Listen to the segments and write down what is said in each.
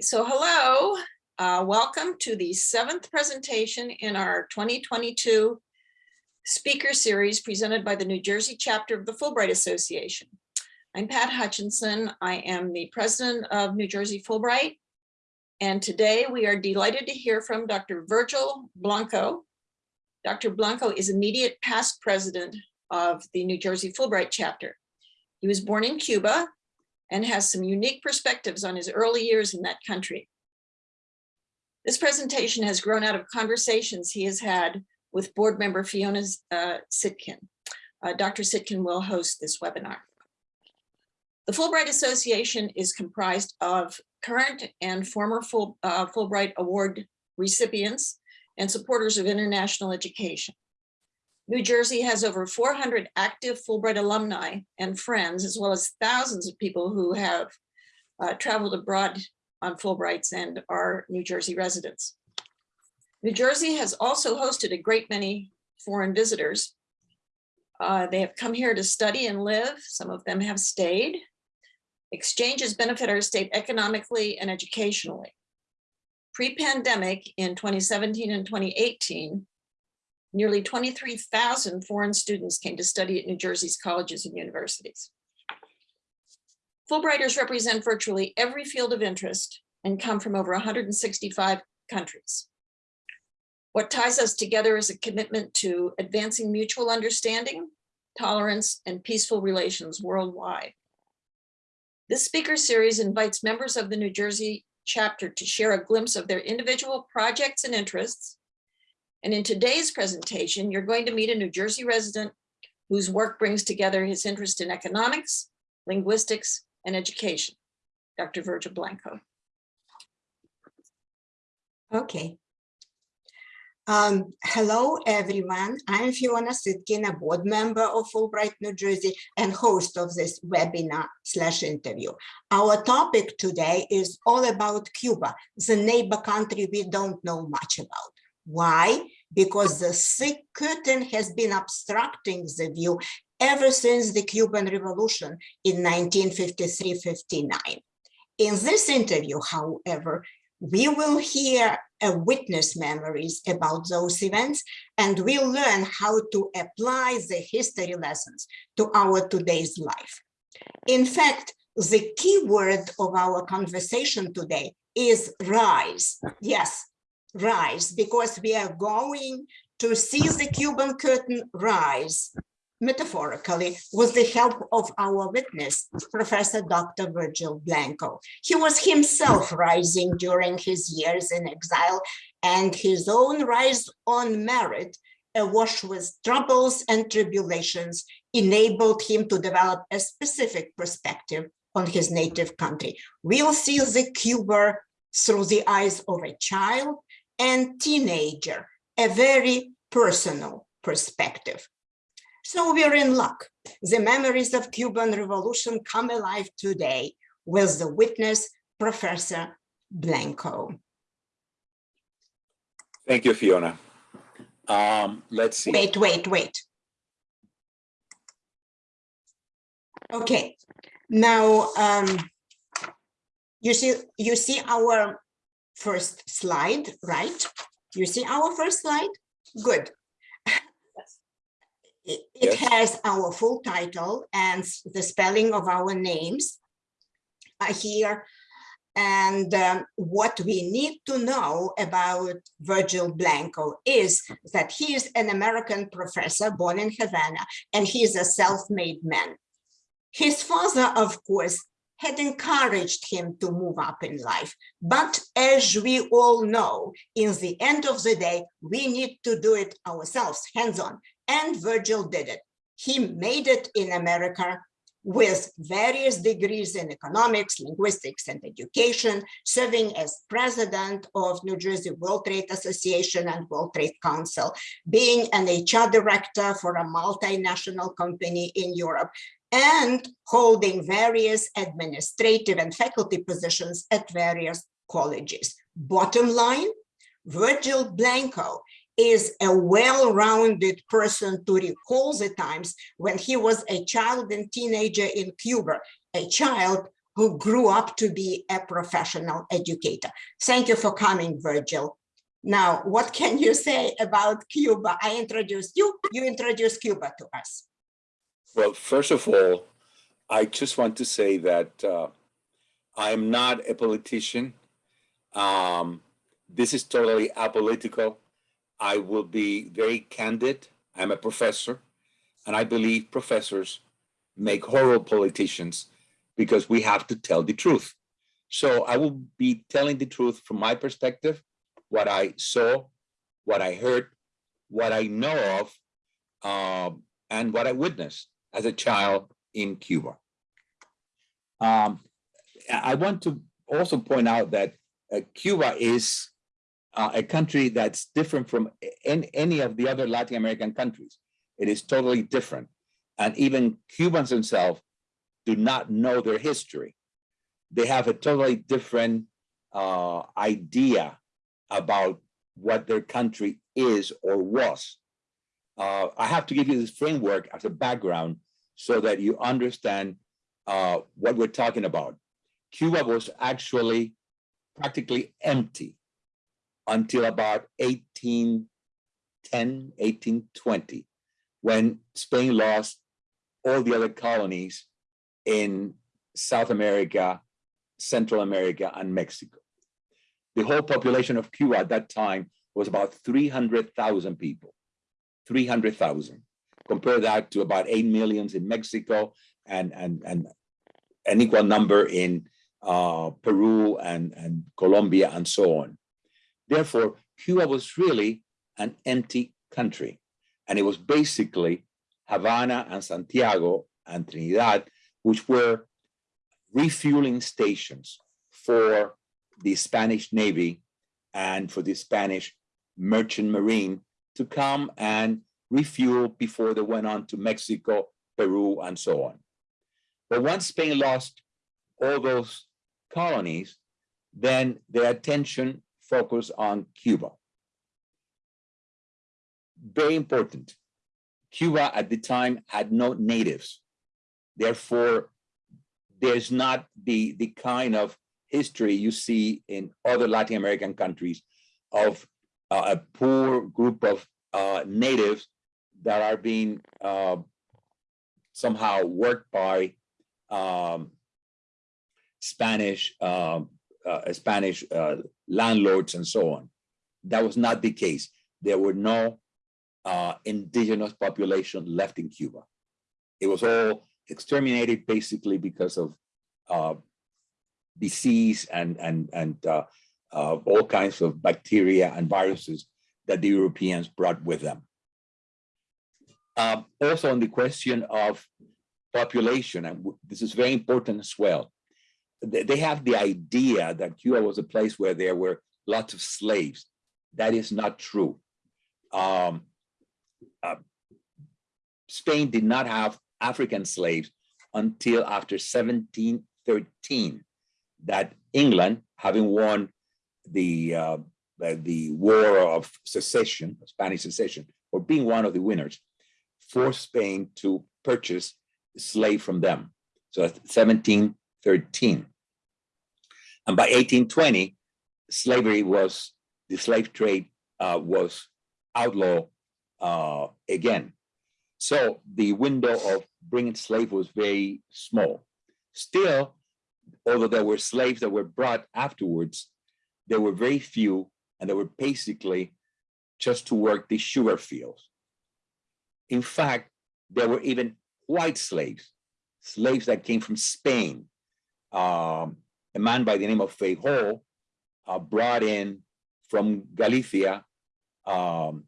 So hello, uh, welcome to the seventh presentation in our 2022 speaker series presented by the New Jersey chapter of the Fulbright Association. I'm Pat Hutchinson. I am the president of New Jersey Fulbright. And today we are delighted to hear from Dr. Virgil Blanco. Dr. Blanco is immediate past president of the New Jersey Fulbright chapter. He was born in Cuba and has some unique perspectives on his early years in that country. This presentation has grown out of conversations he has had with board member Fiona uh, Sitkin. Uh, Dr. Sitkin will host this webinar. The Fulbright Association is comprised of current and former uh, Fulbright Award recipients and supporters of international education. New Jersey has over 400 active Fulbright alumni and friends, as well as thousands of people who have uh, traveled abroad on Fulbrights and are New Jersey residents. New Jersey has also hosted a great many foreign visitors. Uh, they have come here to study and live. Some of them have stayed. Exchanges benefit our state economically and educationally. Pre-pandemic in 2017 and 2018, nearly 23,000 foreign students came to study at New Jersey's colleges and universities. Fulbrighters represent virtually every field of interest and come from over 165 countries. What ties us together is a commitment to advancing mutual understanding, tolerance, and peaceful relations worldwide. This speaker series invites members of the New Jersey chapter to share a glimpse of their individual projects and interests, and in today's presentation, you're going to meet a New Jersey resident whose work brings together his interest in economics, linguistics, and education, Dr. Virgil Blanco. Okay. Um, hello, everyone. I'm Fiona Sitkin, a board member of Fulbright, New Jersey, and host of this webinar slash interview. Our topic today is all about Cuba, the neighbor country we don't know much about. Why? Because the thick curtain has been obstructing the view ever since the Cuban Revolution in 1953-59. In this interview, however, we will hear a witness memories about those events and we'll learn how to apply the history lessons to our today's life. In fact, the key word of our conversation today is rise. Yes, rise because we are going to see the Cuban curtain rise metaphorically with the help of our witness, Professor Dr. Virgil Blanco. He was himself rising during his years in exile and his own rise on merit awash with troubles and tribulations enabled him to develop a specific perspective on his native country. We'll see the Cuba through the eyes of a child and teenager, a very personal perspective. So we're in luck. The memories of Cuban Revolution come alive today with the witness, Professor Blanco. Thank you, Fiona. Um, let's see. Wait, wait, wait. Okay, now um, you see you see our first slide, right? You see our first slide? Good. It, it Yes. has our full title and the spelling of our names are here. And um, what we need to know about Virgil Blanco is that he is an American professor born in Havana, and he is a self-made man. His father, of course, had encouraged him to move up in life. But as we all know, in the end of the day, we need to do it ourselves, hands-on. And Virgil did it. He made it in America with various degrees in economics, linguistics, and education, serving as president of New Jersey World Trade Association and World Trade Council, being an HR director for a multinational company in Europe, and holding various administrative and faculty positions at various colleges. Bottom line, Virgil Blanco is a well-rounded person to recall the times when he was a child and teenager in Cuba, a child who grew up to be a professional educator. Thank you for coming, Virgil. Now, what can you say about Cuba? I introduced you, you introduced Cuba to us. Well, first of all, I just want to say that uh, I am not a politician. Um, this is totally apolitical. I will be very candid. I'm a professor, and I believe professors make horrible politicians because we have to tell the truth. So I will be telling the truth from my perspective, what I saw, what I heard, what I know of, um, and what I witnessed as a child in Cuba. Um, I want to also point out that uh, Cuba is uh, a country that's different from any, any of the other Latin American countries. It is totally different. And even Cubans themselves do not know their history. They have a totally different uh, idea about what their country is or was. Uh, I have to give you this framework as a background so that you understand uh, what we're talking about. Cuba was actually practically empty until about 1810, 1820, when Spain lost all the other colonies in South America, Central America, and Mexico. The whole population of Cuba at that time was about 300,000 people, 300,000. Compare that to about 8 millions in Mexico and, and, and an equal number in uh, Peru and, and Colombia and so on. Therefore, Cuba was really an empty country. And it was basically Havana and Santiago and Trinidad, which were refueling stations for the Spanish Navy and for the Spanish merchant marine to come and refuel before they went on to Mexico, Peru, and so on. But once Spain lost all those colonies, then their attention focused on Cuba. Very important. Cuba at the time had no natives. Therefore, there's not the, the kind of history you see in other Latin American countries of uh, a poor group of uh, natives that are being uh, somehow worked by um, Spanish um, uh, Spanish uh, landlords and so on. That was not the case. There were no uh, indigenous population left in Cuba. It was all exterminated basically because of uh, disease and and and uh, uh, all kinds of bacteria and viruses that the Europeans brought with them. Um, also on the question of population, and this is very important as well. They, they have the idea that Cuba was a place where there were lots of slaves. That is not true. Um, uh, Spain did not have African slaves until after 1713 that England, having won the uh, the war of secession, Spanish secession, or being one of the winners, forced Spain to purchase slave from them. So 1713. And by 1820, slavery was, the slave trade uh, was outlawed uh, again. So the window of bringing slave was very small. Still, although there were slaves that were brought afterwards, there were very few and they were basically just to work the sugar fields. In fact, there were even white slaves, slaves that came from Spain. Um, a man by the name of Feijóo uh, brought in from Galicia. Um,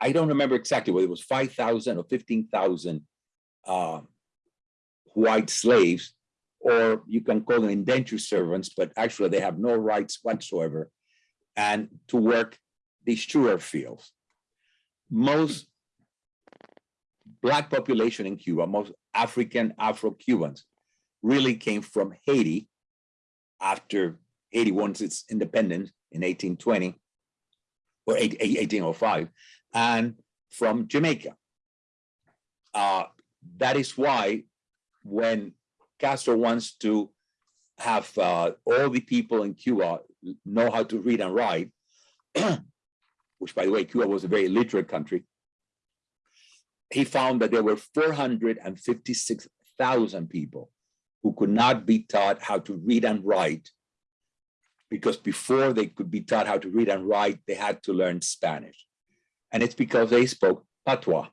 I don't remember exactly whether it was 5,000 or 15,000 uh, white slaves, or you can call them indentured servants, but actually they have no rights whatsoever, and to work the sugar fields. Most black population in Cuba, most African Afro-Cubans really came from Haiti after Haiti won its independence in 1820 or 1805 and from Jamaica. Uh, that is why when Castro wants to have uh, all the people in Cuba know how to read and write, which by the way, Cuba was a very literate country. He found that there were 456,000 people who could not be taught how to read and write because before they could be taught how to read and write, they had to learn Spanish. And it's because they spoke patois.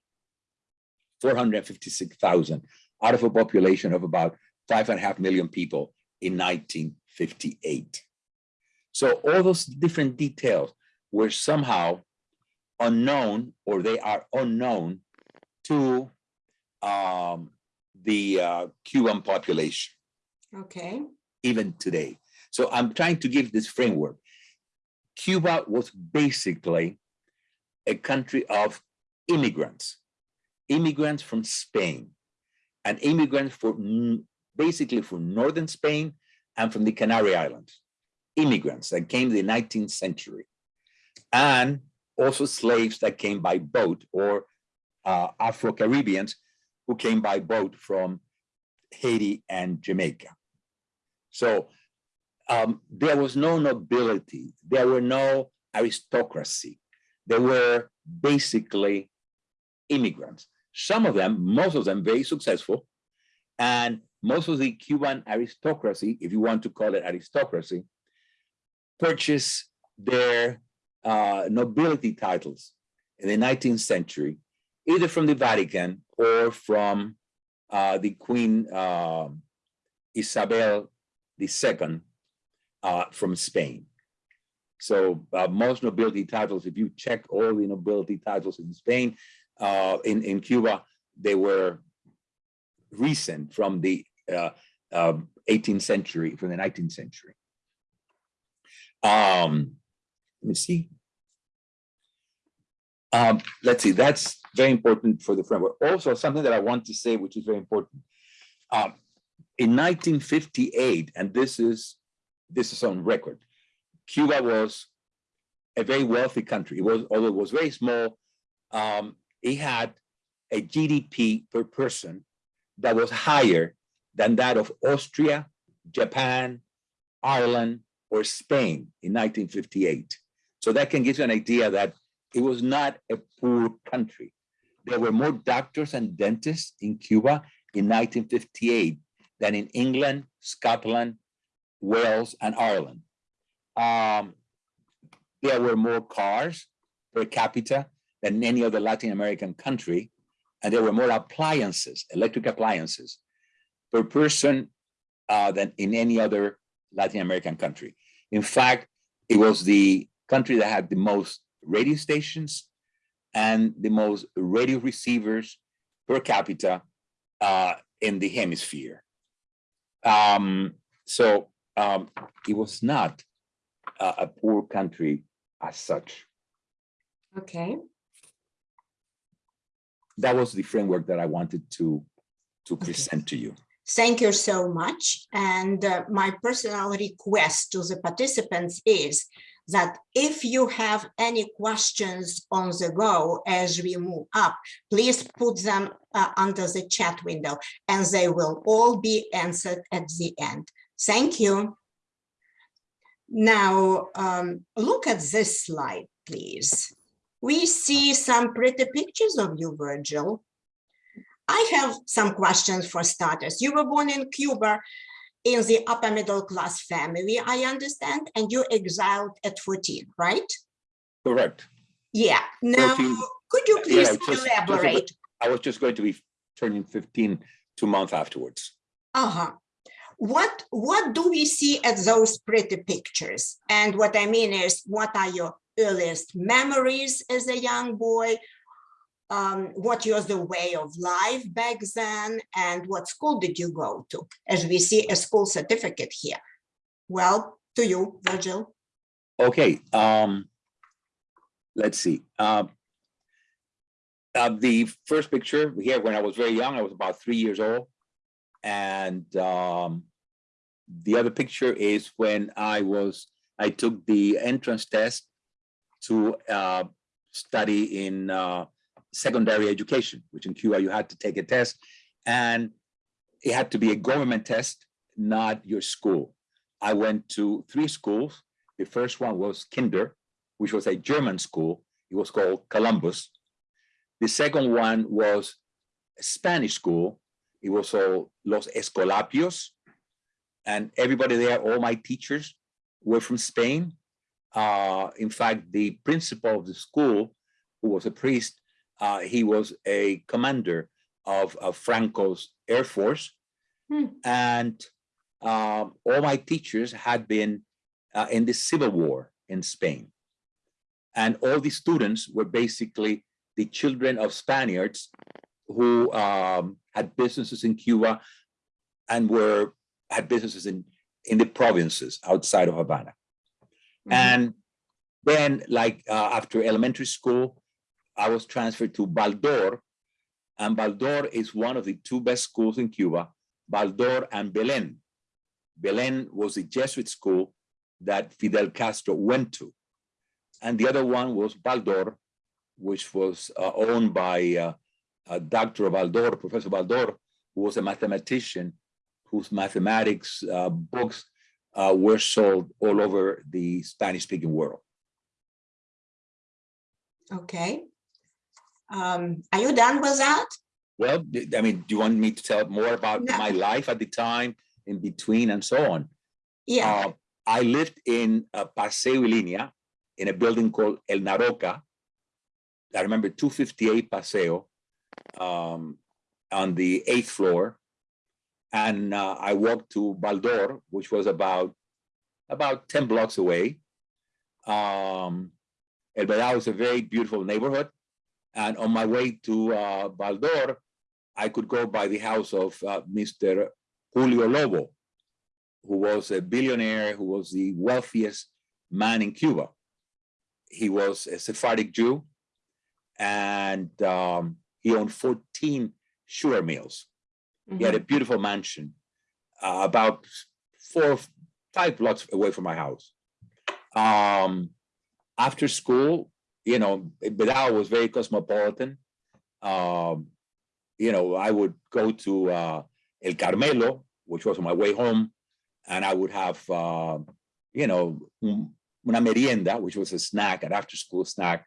456,000 out of a population of about five and a half million people in 1958. So all those different details were somehow unknown or they are unknown to um, the uh, Cuban population. Okay, even today. So I'm trying to give this framework. Cuba was basically a country of immigrants, immigrants from Spain, and immigrants for basically from northern Spain and from the Canary Islands, immigrants that came in the 19th century, and also slaves that came by boat or uh, Afro-Caribbeans who came by boat from Haiti and Jamaica. So um, there was no nobility, there were no aristocracy. They were basically immigrants. Some of them, most of them very successful. And most of the Cuban aristocracy, if you want to call it aristocracy, purchased their uh, nobility titles in the 19th century, either from the Vatican or from uh, the Queen uh, Isabel II uh, from Spain. So uh, most nobility titles, if you check all the nobility titles in Spain, uh, in, in Cuba, they were recent from the uh, um, 18th century, from the 19th century. Um, let me see. Um, let's see, that's very important for the framework. Also, something that I want to say, which is very important. Um, in 1958, and this is this is on record, Cuba was a very wealthy country. It was, although it was very small, um, it had a GDP per person that was higher than that of Austria, Japan, Ireland, or Spain in 1958. So that can give you an idea that it was not a poor country. There were more doctors and dentists in Cuba in 1958 than in England, Scotland, Wales, and Ireland. Um, there were more cars per capita than any other Latin American country, and there were more appliances, electric appliances, per person uh, than in any other Latin American country. In fact, it was the country that had the most radio stations and the most radio receivers per capita uh, in the hemisphere. Um, so um, it was not a, a poor country as such. okay, That was the framework that I wanted to to Okay. present to you. thank you so much. And uh, my personal request to the participants is that if you have any questions on the go as we move up, please put them uh, under the chat window and they will all be answered at the end. Thank you. Now, um, look at this slide, please. We see some pretty pictures of you, Virgil. I have some questions for starters. You were born in Cuba in the upper middle class family, I understand, and you exiled at 14, right? Correct. Yeah, now, 14, could you please just- just elaborate? I was just going to be turning 15 two months afterwards. Uh-huh. What, what do we see at those pretty pictures? And what I mean is, what are your earliest memories as a young boy? Um, what was the way of life back then? And what school did you go to? As we see a school certificate here. Well, to you, Virgil. Okay, um, let's see. Um, uh, the first picture here, when I was very young, I was about three years old. And um, the other picture is when I was, I took the entrance test to uh, study in uh, secondary education, which in Cuba you had to take a test. And it had to be a government test, not your school. I went to three schools. The first one was Kinder, which was a German school. It was called Columbus. The second one was a Spanish school. It was called Los Escolapios. And everybody there, all my teachers were from Spain. Uh, in fact, the principal of the school, who was a priest, uh, he was a commander of, of Franco's Air Force. Hmm. And um, all my teachers had been uh, in the Civil War in Spain. And all the students were basically the children of Spaniards who um, had businesses in Cuba and were had businesses in, in the provinces outside of Havana. Mhm. And then like uh, after elementary school, I was transferred to Baldor. And Baldor is one of the two best schools in Cuba, Baldor and Belen. Belen was a Jesuit school that Fidel Castro went to. And the other one was Baldor, which was uh, owned by uh, uh, Dr. Baldor, Professor Baldor, who was a mathematician whose mathematics uh, books uh, were sold all over the Spanish-speaking world. Okay. Um, are you done with that? Well, I mean, do you want me to tell more about No. my life at the time, in between, and so on? Yeah, Uh, I lived in uh, Paseo y Línea, in a building called El Naroca. I remember 258 Paseo, um, on the eighth floor. And uh, I walked to Baldor, which was about, about 10 blocks away. Um, El Vedado is a very beautiful neighborhood. And on my way to uh, Baldor, I could go by the house of uh, Mr. Julio Lobo, who was a billionaire, who was the wealthiest man in Cuba. He was a Sephardic Jew, and um, he owned 14 sugar mills. He had a beautiful mansion uh, about four, five blocks away from my house. Um, after school, you know, Vedado was very cosmopolitan. Um, you know, I would go to uh, El Carmelo, which was on my way home, and I would have, uh, you know, una merienda, which was a snack, an after-school snack,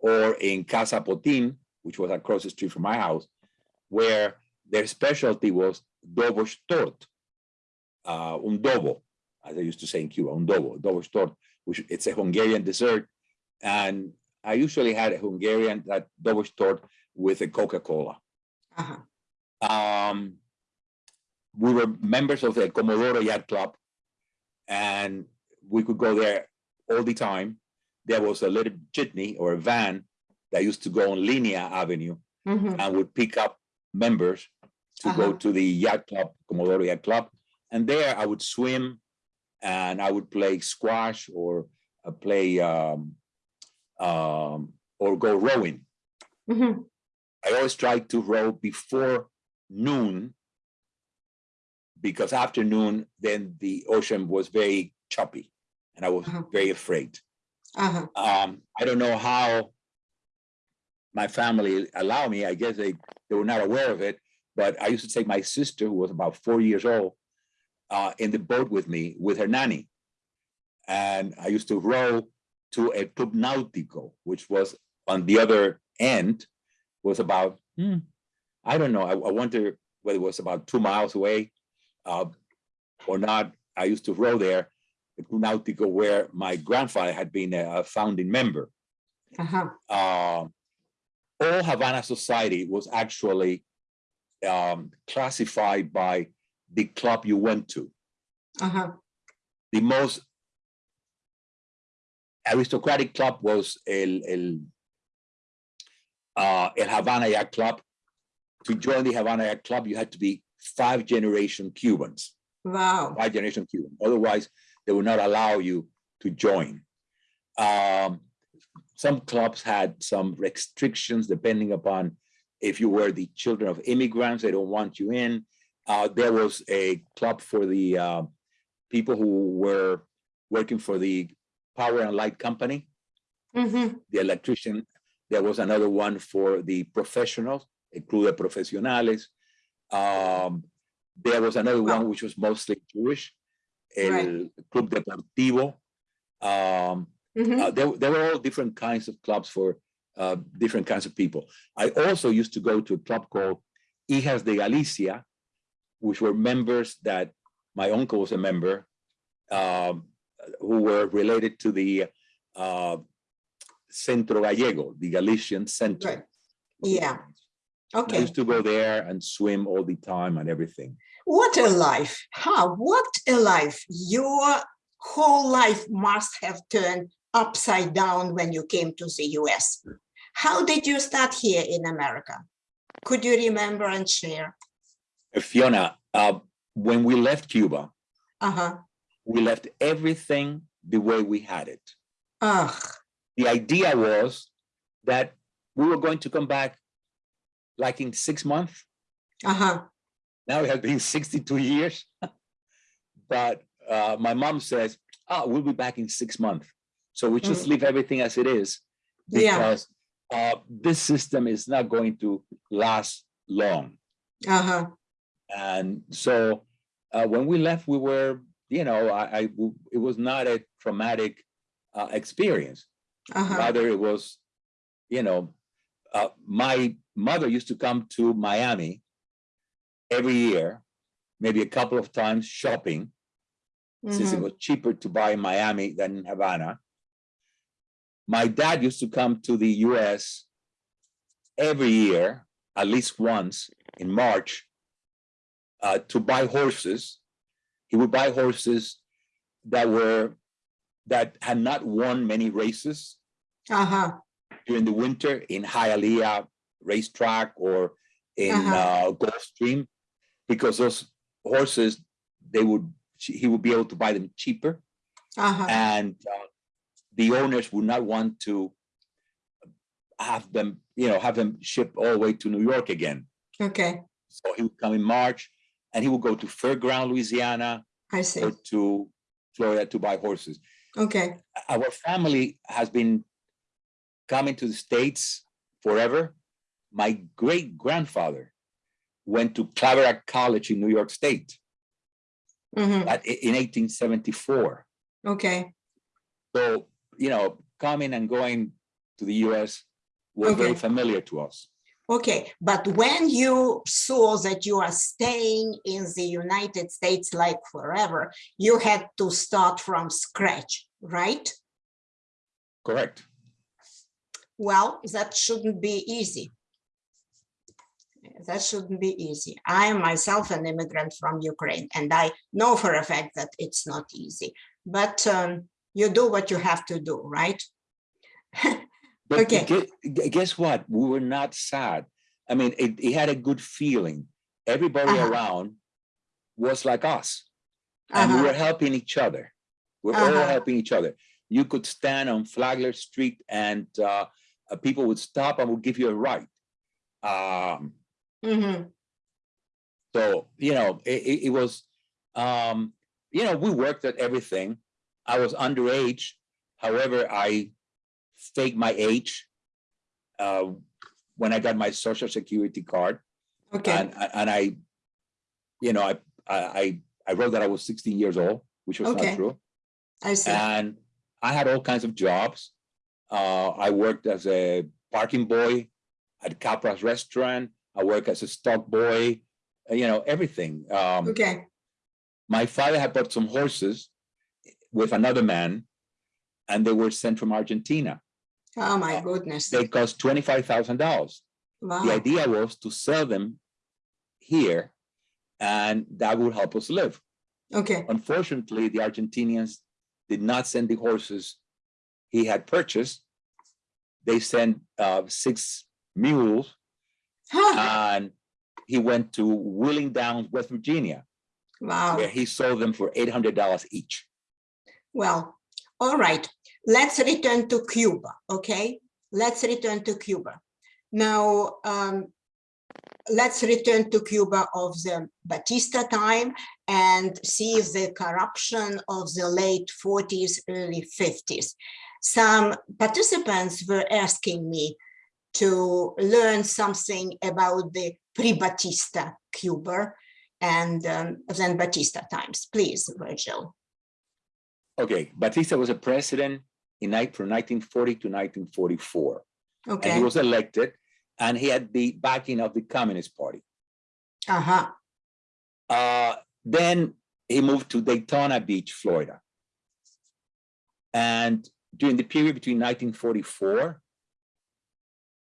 or in Casa Potin, which was across the street from my house, where their specialty was Dobos torte, uh, un dobo, as I used to say in Cuba, un dobo, Dobos torte, which it's a Hungarian dessert. And I usually had a Hungarian that Dobos torte with a Coca-Cola. uh-huh. Um, we were members of the Comodoro Yacht Club, and we could go there all the time. There was a little jitney or a van that used to go on Linea Avenue Mhm. and would pick up members to go Uh-huh. to the yacht club, Comodoro Yacht Club. And there I would swim and I would play squash or uh, play um, um, or go rowing. Mhm. I always tried to row before noon because after noon, then the ocean was very choppy and I was Uh-huh. very afraid. Uh-huh. Um, I don't know how my family allow me, I guess they, they were not aware of it, but I used to take my sister, who was about four years old, uh, in the boat with me, with her nanny. And I used to row to a Club Nautico, which was on the other end, was about, hmm, I don't know, I, I wonder whether it was about two miles away uh, or not. I used to row there, the Club Nautico, where my grandfather had been a a founding member Uh-huh. uh, all Havana society was actually um, classified by the club you went to. Uh-huh. The most aristocratic club was El, El, uh, El Havana Yacht Club. To join the Havana Yacht Club, you had to be five generation Cubans, Wow. five generation Cuban. Otherwise, they would not allow you to join. Um, some clubs had some restrictions depending upon if you were the children of immigrants, they don't want you in. Uh, there was a club for the uh, people who were working for the power and light company, Mhm. the electrician. There was another one for the professionals, el Club de Profesionales. Um, There was another Wow. one which was mostly Jewish, El Right. Club Deportivo. Um, Mhm. uh, there, there were all different kinds of clubs for uh, different kinds of people. I also used to go to a club called Hijas de Galicia, which were members that my uncle was a member, um, who were related to the uh, Centro Gallego, the Galician Center. Right. Yeah, I okay. used to go there and swim all the time and everything. What a life, huh? What a life. Your whole life must have turned upside down when you came to the US. How did you start here in America? Could you remember and share? Uh, Fiona, uh, when we left Cuba, Uh-huh. We left everything the way we had it. Ugh, the idea was that we were going to come back like in six months. uh-huh. Now it has been 62 years. But uh, my mom says, oh, we'll be back in six months. So we just leave everything as it is Yeah. because uh, this system is not going to last long. Uh-huh. And so uh, when we left, we were, you know, I, I it was not a traumatic uh, experience. Uh-huh. Rather, it was, you know, uh, my mother used to come to Miami every year, maybe a couple of times shopping, since it Mhm. was cheaper to buy in Miami than in Havana. My dad used to come to the US every year, at least once in March, uh, to buy horses. He would buy horses that were, that had not won many races Uh-huh. during the winter in Hialeah racetrack or in Uh-huh. uh, Gulfstream, because those horses, they would, he would be able to buy them cheaper. Uh-huh. And uh, the owners would not want to have them, you know, have them shipped all the way to New York again. Okay, So he would come in March and he would go to Fairground, Louisiana, I see. or to Florida to buy horses. Okay. Our family has been coming to the States forever. My great grandfather went to Claverack College in New York State Mhm. at- in 1874. Okay. So, you know, coming and going to the US was very familiar to us. Okay, but when you saw that you are staying in the United States like forever, you had to start from scratch, right? Correct. Well, that shouldn't be easy. That shouldn't be easy. I am myself an immigrant from Ukraine, and I know for a fact that it's not easy. But um, you do what you have to do, right? But Okay. gue- gue- guess what? We were not sad. I mean, it, it had a good feeling. Everybody Uh-huh. around was like us. And we Uh-huh. were helping each other. We're all Uh-huh. helping each other. You could stand on Flagler Street and uh, uh, people would stop and would give you a ride. Um, Mhm. so, you know, it, it, it was, um, you know, we worked at everything. I was underage. However, I faked my age uh, when I got my social security card. Okay, And, and I, you know, I, I, I wrote that I was 16 years old, which was Okay. not true. I see. And I had all kinds of jobs. Uh, I worked as a parking boy at Capra's restaurant. I worked as a stock boy, uh, you know, everything. Um, Okay, my father had bought some horses with another man and they were sent from Argentina. Oh my goodness. They cost $25,000. Wow. The idea was to sell them here and that would help us live. okay, Unfortunately, the Argentinians did not send the horses he had purchased. They sent uh, six mules Huh, and he went to Wheeling Downs, West Virginia, wow. where he sold them for $800 each. Well, all right, let's return to Cuba, okay? Let's return to Cuba. Now, um, let's return to Cuba of the Batista time and see the corruption of the late 40s, early 50s. Some participants were asking me to learn something about the pre-Batista Cuba and um, then Batista times. Please, Virgil. Okay, Batista was a president in from nineteen forty to nineteen forty-four. And Okay, he was elected and he had the backing of the Communist Party. uh-huh, Uh, then he moved to Daytona Beach, Florida. And during the period between nineteen forty-four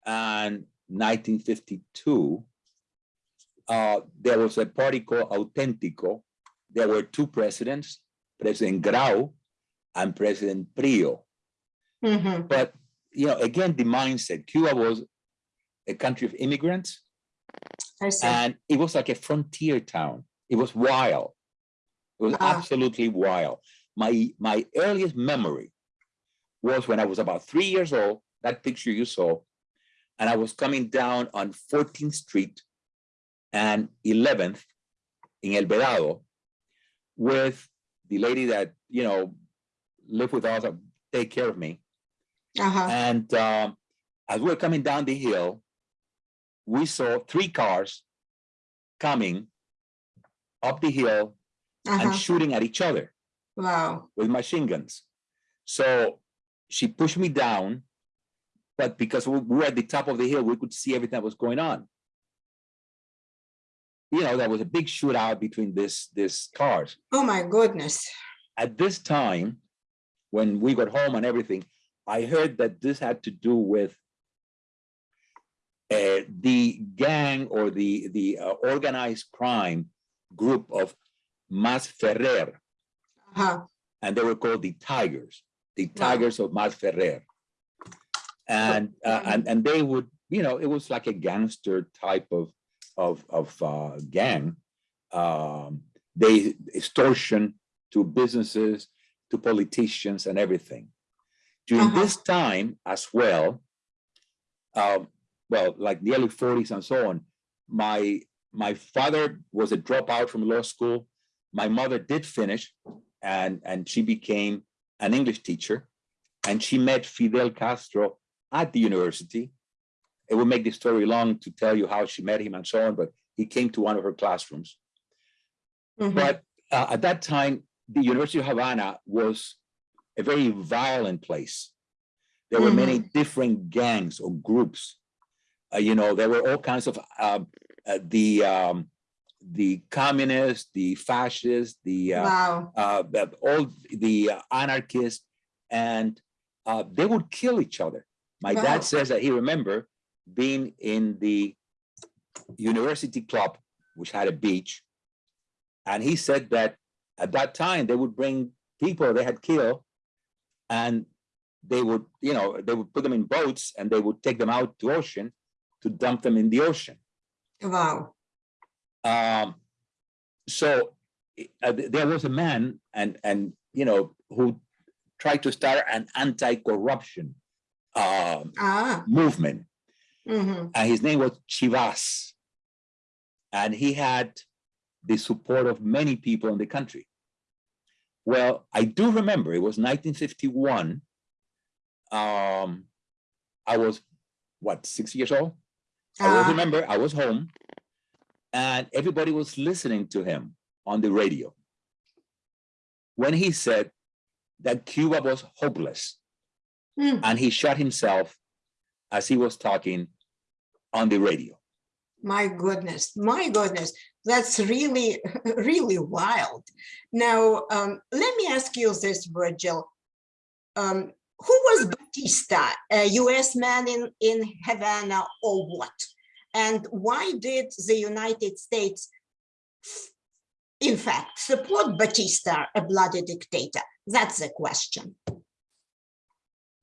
and nineteen fifty-two, uh, there was a party called Auténtico. There were two presidents, President Grau and President Prio. Mhm, But, you know, again, the mindset, Cuba was a country of immigrants and it was like a frontier town. It was wild. It was Ah. absolutely wild. My, my earliest memory was when I was about three years old, that picture you saw, and I was coming down on 14th Street and 11th in El Vedado with the lady that, you know, lived with us, take care of me. Uh-huh, And um, as we were coming down the hill, we saw three cars coming up the hill and uh-huh, shooting at each other wow, with machine guns. So she pushed me down, but because we we were at the top of the hill, we could see everything that was going on. You know, there was a big shootout between this, this cars. oh my goodness, At this time, when we got home and everything, I heard that this had to do with uh, the gang or the, the uh, organized crime group of Mas Ferrer, uh-huh, and they were called the Tigers, the Wow. Tigers of Masferrer. And, uh, and, and they would, you know, it was like a gangster type of, of, of uh, gang. Um, They extortion to businesses, to politicians and everything. During Uh-huh. this time as well, um, well, like the early forties and so on, my, my father was a dropout from law school. My mother did finish and, and she became an English teacher. And she met Fidel Castro at the university. It would make the story long to tell you how she met him and so on, but he came to one of her classrooms. mhm, But uh, at that time, the University of Havana was a very violent place. There were many different gangs or groups. Uh, you know, there were all kinds of uh, uh, the um, the communists, the fascists, the uh, wow, uh, all the uh, anarchists, and uh, they would kill each other. My Wow. dad says that he remember being in the university club, which had a beach, and he said that at that time they would bring people they had killed, and they would, you know, they would put them in boats and they would take them out to ocean to dump them in the ocean. wow, Um, so uh, there was a man and, and, you know, who tried to start an anti-corruption um, ah, movement, mhm, and his name was Chibás. And he had the support of many people in the country. Well, I do remember it was nineteen fifty-one. Um, I was, what, six years old? I ah, remember I was home and everybody was listening to him on the radio. When he said that Cuba was hopeless hmm, and he shot himself as he was talking on the radio. My goodness, my goodness, that's really, really wild. Now, um, let me ask you this, Virgil. Um, who was Batista, a US man in, in Havana or what? And why did the United States, in fact, support Batista, a bloody dictator? That's the question.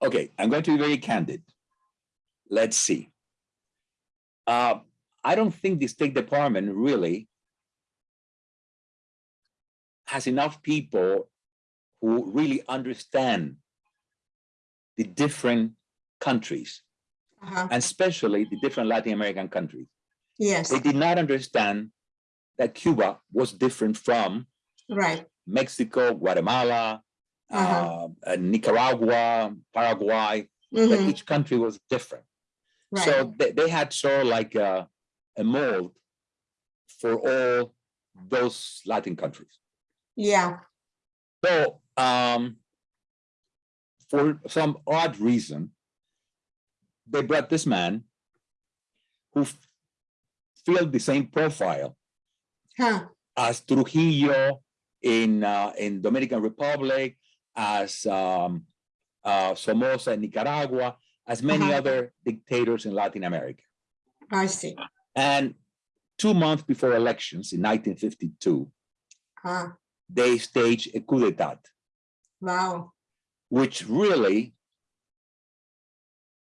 Okay, I'm going to be very candid. Let's see. Uh, I don't think the State Department really has enough people who really understand the different countries, Uh-huh, and especially the different Latin American countries. Yes, They did not understand that Cuba was different from right. Mexico, Guatemala, Uh-huh. uh, uh, Nicaragua, Paraguay, that mhm, each country was different. Right, So they, they had sort of like a, a mold for all those Latin countries. Yeah. So, um, for some odd reason, they brought this man who filled the same profile Huh. as Trujillo in uh, in Dominican Republic, as um, uh, Somoza in Nicaragua, as many Uh-huh. other dictators in Latin America. I see. And two months before elections in 1952, Ah, they staged a coup d'état, wow. which really,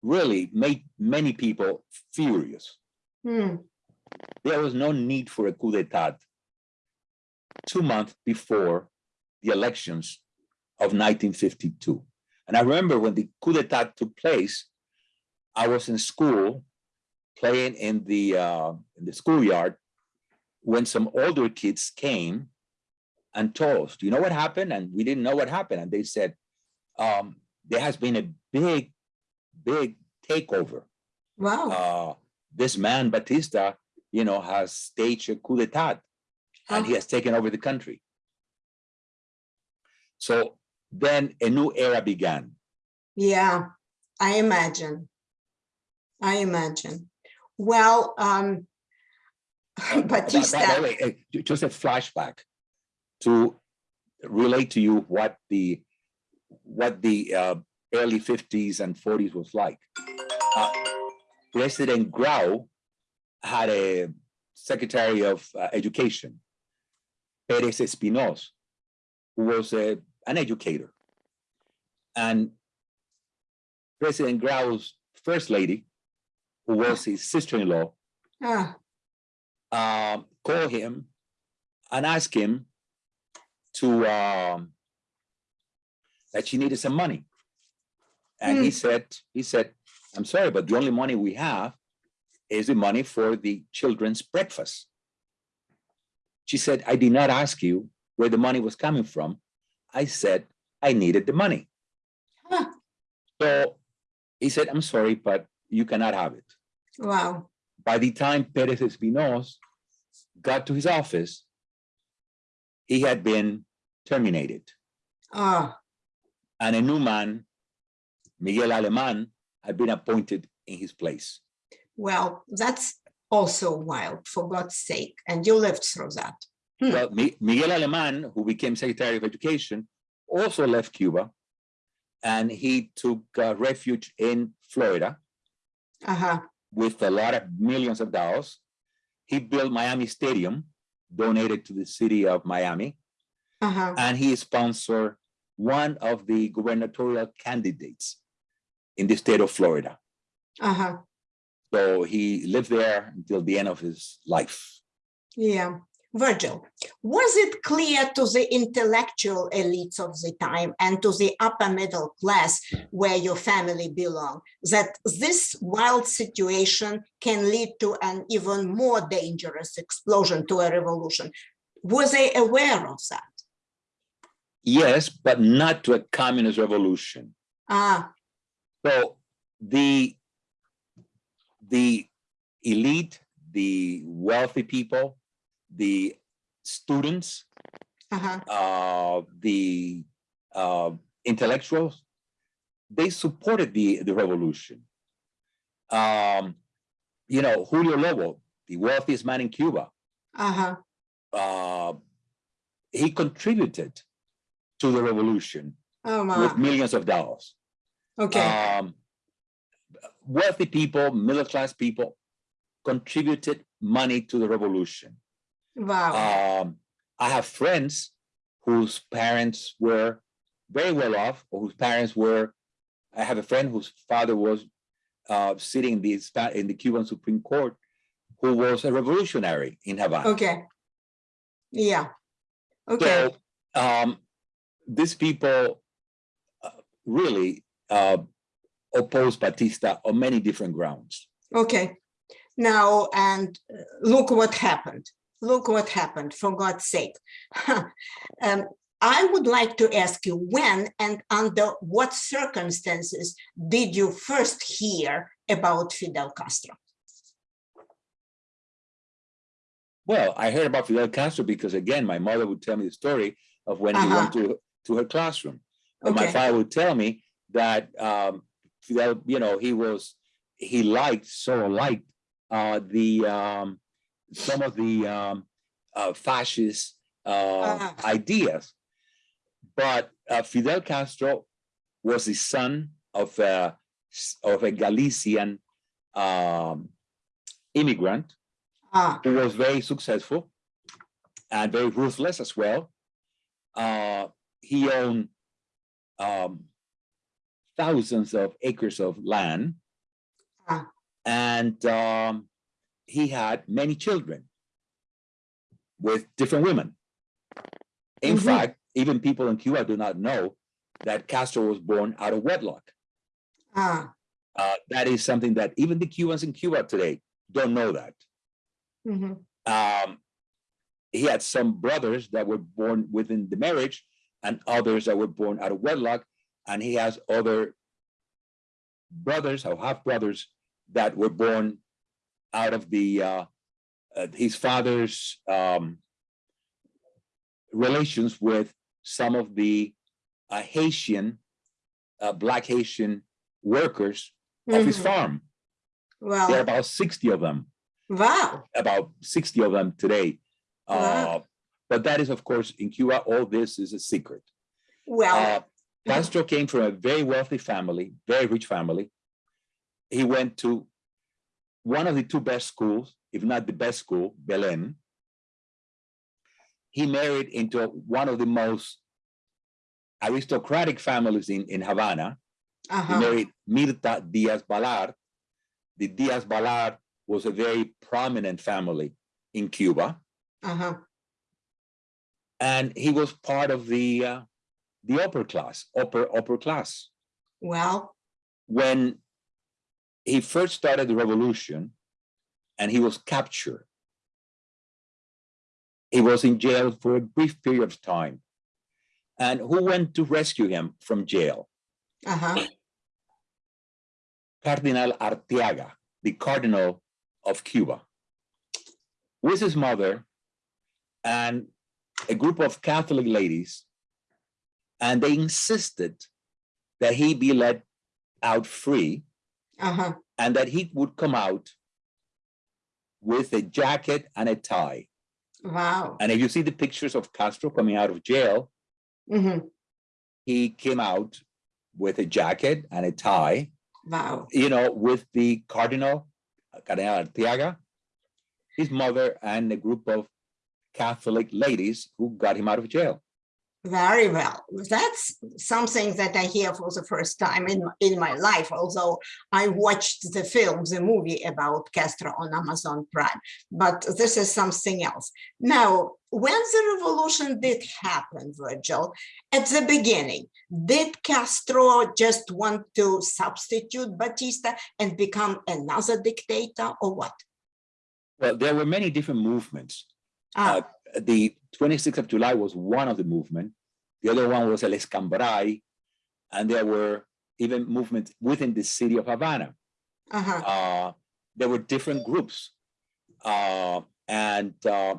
really made many people furious. Hmm. There was no need for a coup d'état two months before the elections of 1952. And I remember when the coup d'état took place, I was in school playing in the uh, in the schoolyard when some older kids came and told us, "Do you know what happened?" And we didn't know what happened. And they said, um, "There has been a big, big takeover. Wow. Uh, this man Batista, you know, has staged a coup d'état, and he Oh. has taken over the country." So then a new era began. Yeah, I imagine. I imagine. Well, um, Uh, by- by- by Batista, way, uh, Just a flashback to relate to you what the, what the uh, early fifties and forties was like. Uh, President Grau had a Secretary of uh, Education, Perez Espinoz, who was a, an educator. And President Grau's first lady, who was his sister-in-law, ah, um, call him and ask him to um, that she needed some money. And he said, he said, I'm sorry, but the only money we have is the money for the children's breakfast. She said, I did not ask you where the money was coming from. I said, I needed the money. Huh. So he said, I'm sorry, but you cannot have it wow. by the time Perez Espinoz got to his office, he had been terminated. Oh, And a new man, Miguel Aleman, had been appointed in his place. well, that's also wild, for God's sake. And you lived through that. Hmm. Well, Mi- Miguel Aleman, who became Secretary of Education, also left Cuba and he took uh, refuge in Florida Uh-huh. with a lot of millions of dollars. He built Miami Stadium, donated to the city of Miami. Uh-huh. and he sponsored one of the gubernatorial candidates in the state of Florida. Uh-huh. So he lived there until the end of his life. Yeah. Virgil, was it clear to the intellectual elites of the time and to the upper middle class where your family belonged that this wild situation can lead to an even more dangerous explosion to a revolution? Were they aware of that? Yes, but not to a communist revolution. Ah, So the the elite, the wealthy people, the students, uh-huh, uh, the uh, intellectuals, they supported the, the revolution. Um, you know, Julio Lobo, the wealthiest man in Cuba, uh-huh, uh, he contributed to the revolution oh, with millions of dollars. okay, Um, wealthy people, middle class people contributed money to the revolution. Wow, Um, I have friends whose parents were very well off, or whose parents were. I have a friend whose father was uh, sitting in the in the Cuban Supreme Court, who was a revolutionary in Havana. okay. Yeah, okay, So um, these people uh, really uh, oppose Batista on many different grounds. okay. Now, and uh, look what happened. Look what happened, for God's sake. Um, I would like to ask you when and under what circumstances did you first hear about Fidel Castro? Well, I heard about Fidel Castro because again, my mother would tell me the story of when he went to, to her classroom. And my father would tell me that um, Fidel, you know, he was, he liked, so liked uh, the, um, some of the um, uh, fascist uh, Ah. ideas. But uh, Fidel Castro was the son of a, of a Galician um, immigrant Ah, who was very successful and very ruthless as well. Uh, he owned um, thousands of acres of land. Ah. And um, he had many children with different women. In Mhm. fact, even people in Cuba do not know that Castro was born out of wedlock. ah, Uh, that is something that even the Cubans in Cuba today don't know that. Mm -hmm. um, he had some brothers that were born within the marriage and others that were born out of wedlock. And he has other brothers or half brothers that were born out of the, uh, uh, his father's, um, relations with some of the uh, Haitian, uh, black Haitian workers of his mhm. farm. There are about sixty of them wow, about 60 of them today. Wow. Uh, but that is, of course, in Cuba, all this is a secret. well, Uh, Castro came from a very wealthy family, very rich family. He went to one of the two best schools, if not the best school, Belen. He married into one of the most aristocratic families in, in Havana. He uh-huh, married Mirta Diaz Balart. The Diaz Balart was a very prominent family in Cuba. uh-huh, and he was part of the uh, the upper class, upper upper class. well, When he first started the revolution, and he was captured, he was in jail for a brief period of time. And who went to rescue him from jail? uh-huh, Cardinal Arteaga, the Cardinal of Cuba, with his mother and a group of Catholic ladies. And they insisted that he be let out free uh-huh, and that he would come out with a jacket and a tie. wow, And if you see the pictures of Castro coming out of jail, mhm, he came out with a jacket and a tie, wow, you know, with the Cardinal, Cardinal Arteaga, his mother, and a group of Catholic ladies who got him out of jail. Very well. That's something that I hear for the first time in, in my life, although I watched the film, the movie about Castro on Amazon Prime, but this is something else. Now, when the revolution did happen, Virgil, at the beginning, did Castro just want to substitute Batista and become another dictator or what? Well, there were many different movements. Ah, the 26th of July was one of the movement. The other one was El Escambray, and there were even movements within the city of Havana. uh-huh, Uh, there were different groups, uh, and uh,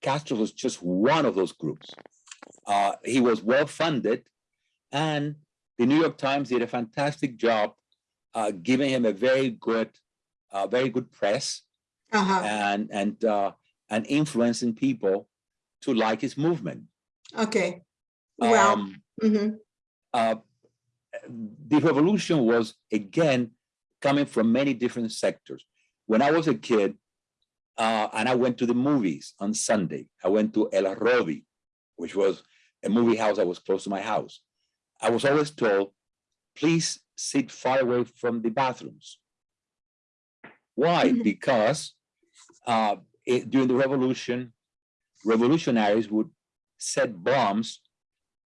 Castro was just one of those groups. Uh, he was well funded, and the New York Times did a fantastic job uh, giving him a very good, uh, very good press uh-huh, and and uh, and influencing people to like his movement. okay. Well, Um, mhm, uh, the revolution was again coming from many different sectors. When I was a kid, uh, and I went to the movies on Sunday, I went to El Rodi, which was a movie house that was close to my house. I was always told, please sit far away from the bathrooms. Why? Mhm. Because uh, it- during the revolution, revolutionaries would set bombs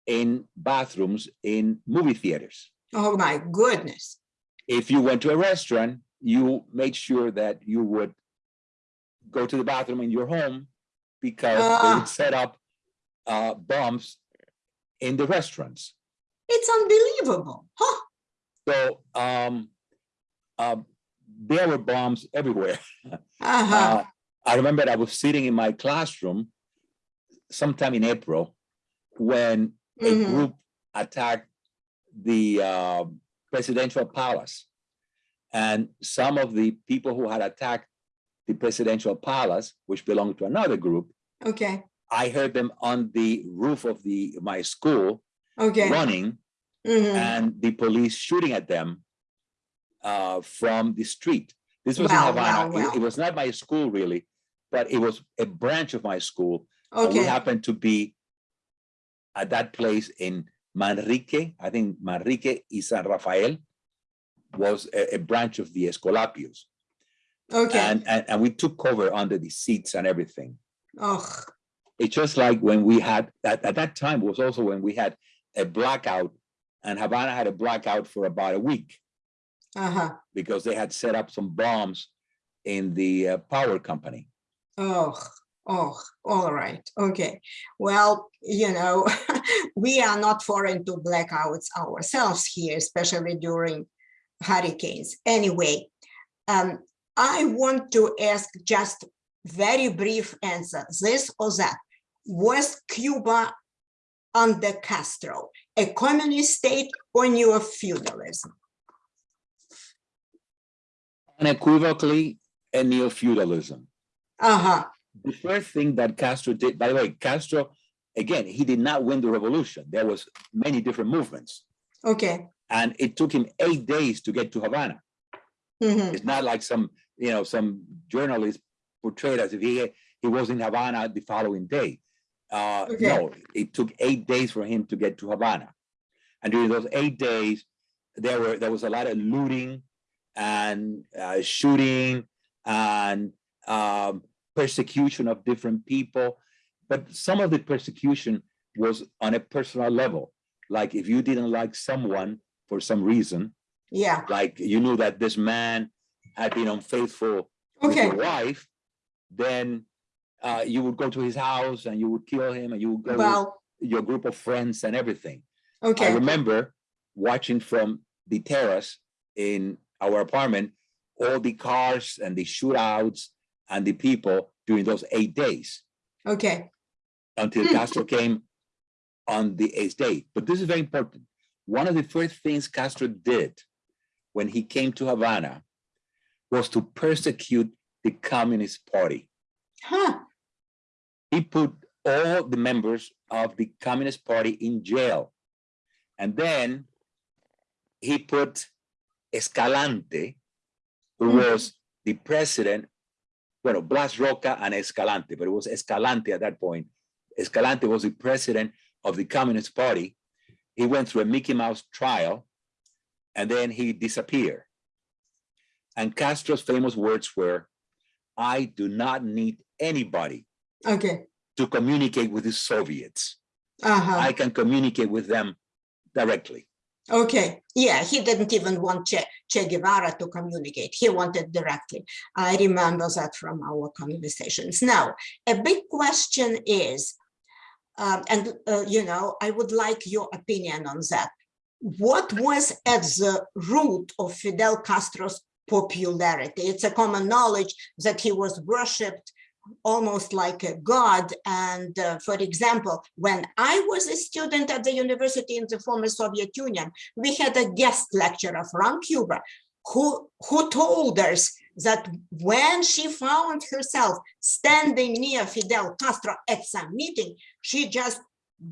in bathrooms in movie theaters. oh my goodness. If you went to a restaurant, you made sure that you would go to the bathroom in your home because they Ah. would set up uh, bombs in the restaurants. It's unbelievable. Huh. So um, uh, there were bombs everywhere. Uh-huh. I remember I was sitting in my classroom sometime in April when a Mhm. group attacked the uh, presidential palace. And some of the people who had attacked the presidential palace, which belonged to another group, Okay, I heard them on the roof of the my school okay. running Mhm. and the police shooting at them uh, from the street. This was in Havana. wow, It- It, was not my school really, but it was a branch of my school. and We happened to be at that place in Manrique, I think Manrique y San Rafael was a, a branch of the Escolapios. okay. And, and, and we took cover under the seats and everything. Oh, It's just like when we had, at, at that time was also when we had a blackout and Havana had a blackout for about a week uh-huh. because they had set up some bombs in the uh, power company. Oh, oh, all right. Okay. Well, you know, we are not foreign to blackouts ourselves here, especially during hurricanes. Anyway, um, I want to ask just very brief answer, this or that. Was Cuba under Castro a communist state or neo feudalism? Unequivocally, a neo-feudalism. Uh-huh. The first thing that Castro did, by the way, Castro, again, he did not win the revolution. There was many different movements. Okay. And it took him eight days to get to Havana. Mhm. It's not like some, you know, some journalist portrayed as if he, he was in Havana the following day. Uh, Okay. no, it took eight days for him to get to Havana. And during those eight days, there were, there was a lot of looting and uh, shooting and um, persecution of different people. But some of the persecution was on a personal level. Like if you didn't like someone for some reason, Yeah, like you knew that this man had been unfaithful with okay. your wife, then uh, you would go to his house and you would kill him and you would go with your group of friends and everything. Okay. I remember watching from the terrace in our apartment, all the cars and the shootouts and the people during those eight days Okay. until. Castro came on the eighth day. But this is very important. One of the first things Castro did when he came to Havana was to persecute the Communist Party. Huh. He put all the members of the Communist Party in jail. And then he put Escalante, who Mhm. was the president, well, Blas Roca and Escalante, but it was Escalante at that point. Escalante was the president of the Communist Party. He went through a Mickey Mouse trial and then he disappeared. And Castro's famous words were, I do not need anybody Okay. to communicate with the Soviets. Uh-huh. I can communicate with them directly. Okay. Yeah, he didn't even want che, che Guevara to communicate. He wanted directly. I remember that from our conversations. Now, a big question is, um, and uh, you know, I would like your opinion on that. What was at the root of Fidel Castro's popularity? It's a common knowledge that he was worshipped almost like a god. And uh, for example, when I was a student at the university in the former Soviet Union, we had a guest lecturer from Cuba who, who told us that when she found herself standing near Fidel Castro at some meeting, she just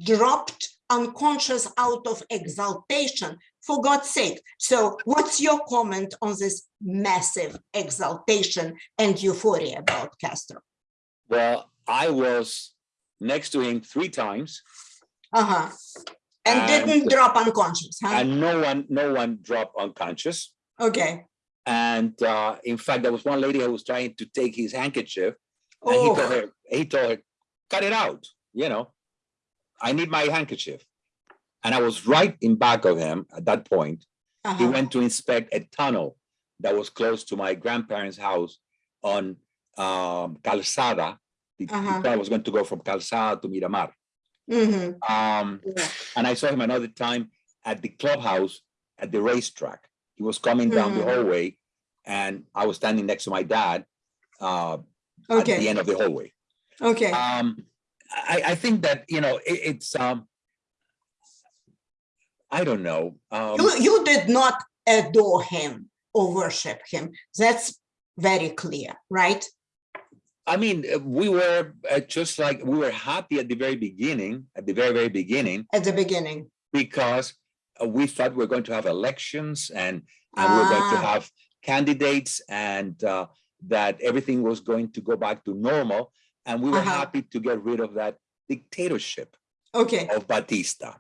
dropped unconscious out of exaltation, for God's sake. So what's your comment on this massive exaltation and euphoria about Castro? Well, I was next to him three times Uh-huh. And And- didn't drop unconscious, huh? and no one, no one dropped unconscious. Okay. And uh, in fact, there was one lady who was trying to take his handkerchief and he told Oh, her, he told her, cut it out, you know, I need my handkerchief. And I was right in back of him at that point. He uh-huh. went to inspect a tunnel that was close to my grandparents' house on um, Calzada. The the Uh-huh. tunnel was going to go from Calzada to Miramar. Mhm. Um, Yeah. and I saw him another time at the clubhouse at the racetrack. He was coming down the Mhm. hallway and I was standing next to my dad, uh, at the end of the hallway. okay. Um, I, I think that, you know, it, it's, um, I don't know. Um, You, you did not adore him or worship him. That's very clear, right? I mean, uh, we were uh, just like, we were happy at the very beginning, at the very, very beginning, At the beginning. because uh, we thought we we're going to have elections and, and we we're going to Ah. have candidates and uh, that everything was going to go back to normal. And we were Uh-huh. happy to get rid of that dictatorship Okay, of Batista.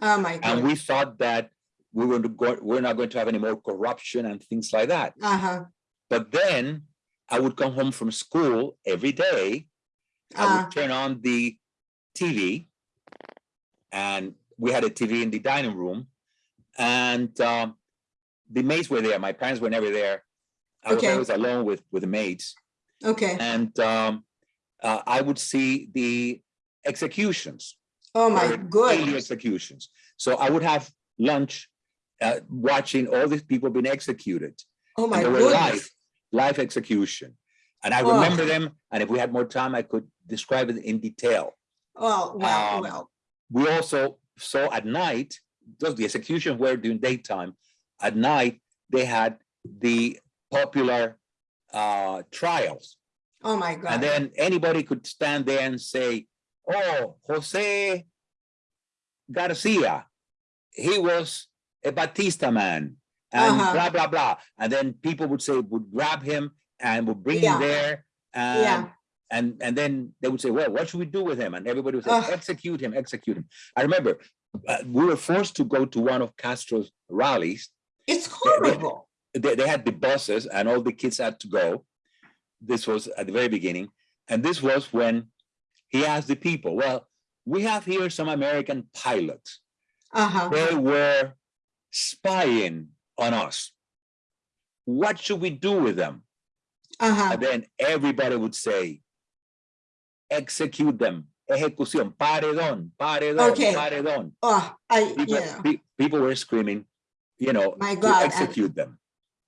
oh my And we thought that we were, going to go- we're not going to have any more corruption and things like that. Uh-huh, But then I would come home from school every day. I Ah. would turn on the TV. And we had a TV in the dining room. And um, the maids were there. My parents were never there. I was always alone with, with the maids. okay. And um, uh, I would see the executions. Oh my goodness. executions. So I would have lunch uh, watching all these people being executed. Oh my were live. Live execution. And I Oh. remember them, and if we had more time, I could describe it in detail. Oh, well, Um, well, We also saw at night, those the executions were during daytime. At night, they had the popular uh, trials. oh my God. And then anybody could stand there and say, oh, Jose Garcia, he was a Batista man and Uh-huh. blah, blah, blah. And then people would say, would grab him and would bring Yeah. him there. And, Yeah. and, and then they would say, well, what should we do with him? And everybody would say, Ugh. execute him, execute him. I remember uh, we were forced to go to one of Castro's rallies It's horrible. they, they had the buses and all the kids had to go. This was at the very beginning. And this was when he asked the people, well, we have here some American pilots. Uh-huh. They were spying on us. What should we do with them? Uh-huh. And then everybody would say, execute them. Ejecución, paredón, paredón, Okay. paredón. Oh, I, People, yeah. pe- people were screaming, you know, My God, execute them.